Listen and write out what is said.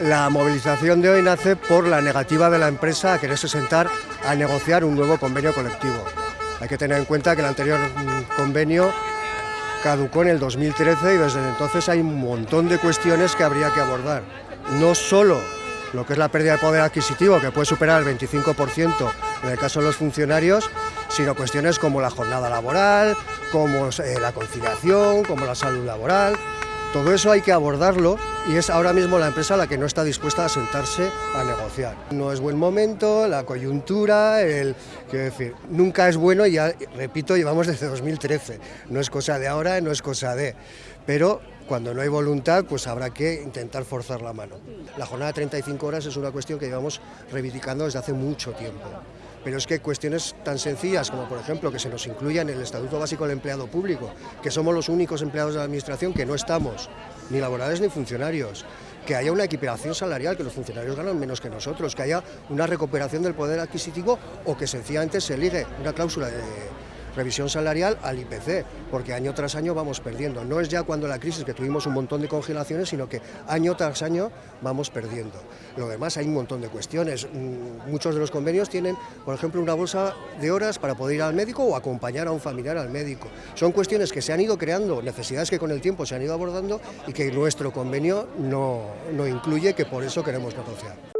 La movilización de hoy nace por la negativa de la empresa a quererse sentar a negociar un nuevo convenio colectivo. Hay que tener en cuenta que el anterior mm, convenio caducó en el 2013 y desde entonces hay un montón de cuestiones que habría que abordar. No solo lo que es la pérdida de poder adquisitivo, que puede superar el 25% en el caso de los funcionarios, sino cuestiones como la jornada laboral, como eh, la conciliación, como la salud laboral. Todo eso hay que abordarlo y es ahora mismo la empresa la que no está dispuesta a sentarse a negociar. No es buen momento, la coyuntura, el, quiero decir, nunca es bueno y ya, repito, llevamos desde 2013. No es cosa de ahora, no es cosa de... Pero cuando no hay voluntad, pues habrá que intentar forzar la mano. La jornada de 35 horas es una cuestión que llevamos reivindicando desde hace mucho tiempo. Pero es que cuestiones tan sencillas como, por ejemplo, que se nos incluya en el Estatuto Básico del Empleado Público, que somos los únicos empleados de la Administración que no estamos, ni laborales ni funcionarios, que haya una equiparación salarial, que los funcionarios ganan menos que nosotros, que haya una recuperación del poder adquisitivo o que sencillamente se ligue una cláusula de revisión salarial al IPC, porque año tras año vamos perdiendo. No es ya cuando la crisis que tuvimos un montón de congelaciones, sino que año tras año vamos perdiendo. Lo demás hay un montón de cuestiones. Mm, muchos de los convenios tienen, por ejemplo, una bolsa de horas para poder ir al médico o acompañar a un familiar al médico. Son cuestiones que se han ido creando, necesidades que con el tiempo se han ido abordando y que nuestro convenio no, no incluye, que por eso queremos negociar.